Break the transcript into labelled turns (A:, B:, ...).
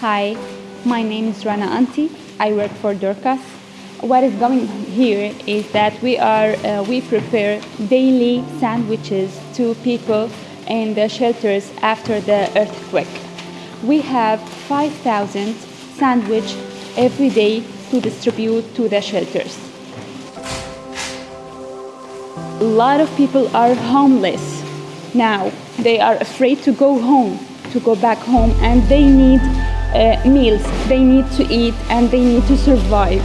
A: Hi, my name is Rana Anti. I work for Dorcas. What is going here is that we are uh, we prepare daily sandwiches to people in the shelters after the earthquake. We have 5,000 sandwich every day to distribute to the shelters. A lot of people are homeless now. They are afraid to go home, to go back home, and they need Uh, meals. They need to eat and they need to survive.